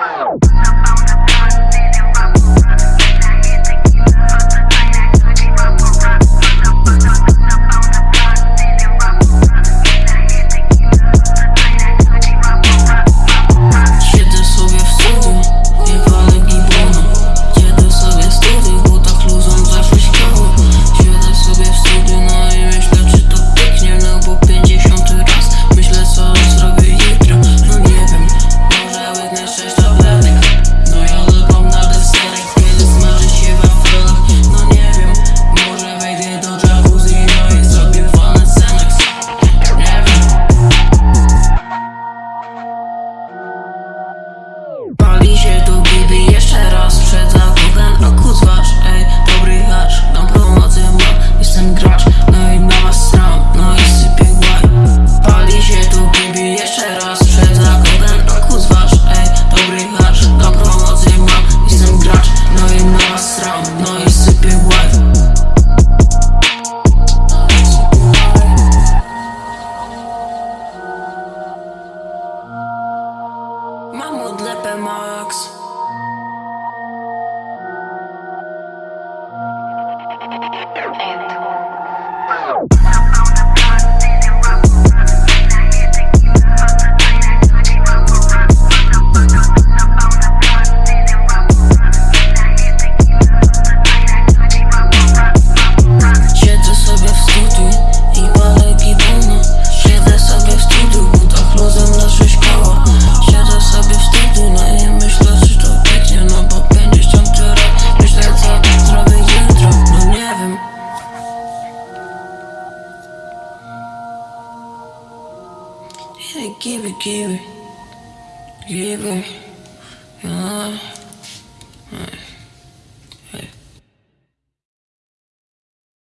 Oh. old leper marks. Yeah, give it, give it. Give it. Uh, uh.